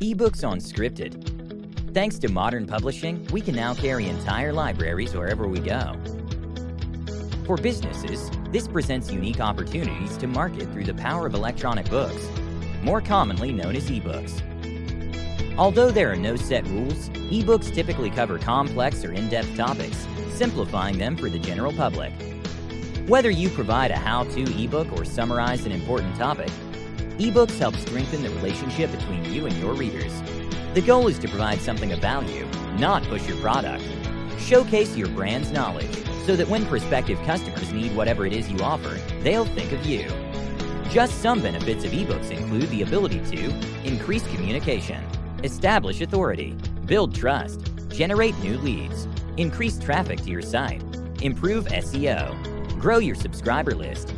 Ebooks on Scripted. Thanks to modern publishing, we can now carry entire libraries wherever we go. For businesses, this presents unique opportunities to market through the power of electronic books, more commonly known as ebooks. Although there are no set rules, ebooks typically cover complex or in-depth topics, simplifying them for the general public. Whether you provide a how-to ebook or summarize an important topic, ebooks help strengthen the relationship between you and your readers. The goal is to provide something of value, not push your product. Showcase your brand's knowledge so that when prospective customers need whatever it is you offer, they'll think of you. Just some benefits of ebooks include the ability to increase communication, establish authority, build trust, generate new leads, increase traffic to your site, improve SEO, grow your subscriber list.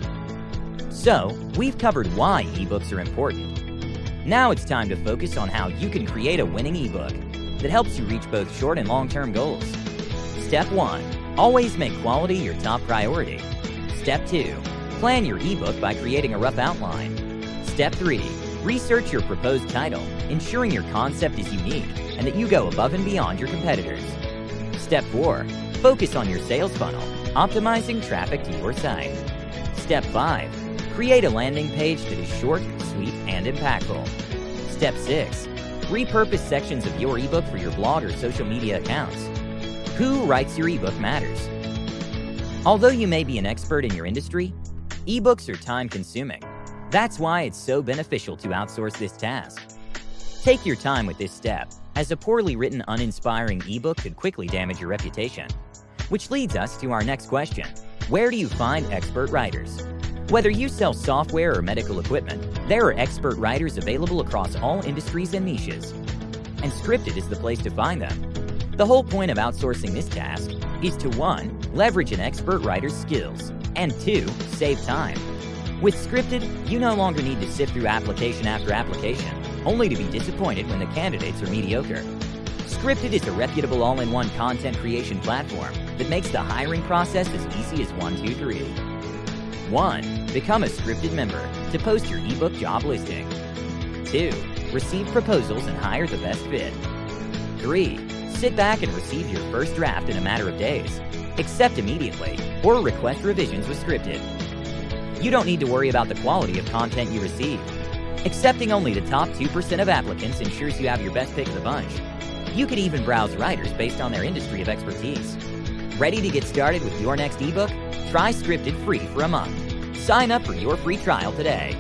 So, we've covered why ebooks are important. Now it's time to focus on how you can create a winning ebook that helps you reach both short and long-term goals. Step 1. Always make quality your top priority. Step 2. Plan your ebook by creating a rough outline. Step 3. Research your proposed title, ensuring your concept is unique and that you go above and beyond your competitors. Step 4. Focus on your sales funnel, optimizing traffic to your site. Step 5. Create a landing page that is short, sweet, and impactful. Step 6. Repurpose sections of your ebook for your blog or social media accounts. Who writes your ebook matters. Although you may be an expert in your industry, ebooks are time-consuming. That's why it's so beneficial to outsource this task. Take your time with this step, as a poorly written, uninspiring ebook could quickly damage your reputation. Which leads us to our next question. Where do you find expert writers? Whether you sell software or medical equipment, there are expert writers available across all industries and niches. And Scripted is the place to find them. The whole point of outsourcing this task is to 1. Leverage an expert writer's skills, and 2. Save time. With Scripted, you no longer need to sift through application after application, only to be disappointed when the candidates are mediocre. Scripted is a reputable all-in-one content creation platform that makes the hiring process as easy as 1, 2, 3. 1. Become a scripted member to post your ebook job listing. 2. Receive proposals and hire the best fit. 3. Sit back and receive your first draft in a matter of days. Accept immediately or request revisions with Scripted. You don't need to worry about the quality of content you receive. Accepting only the top 2% of applicants ensures you have your best pick of the bunch. You can even browse writers based on their industry of expertise. Ready to get started with your next ebook? Try Scripted free for a month. Sign up for your free trial today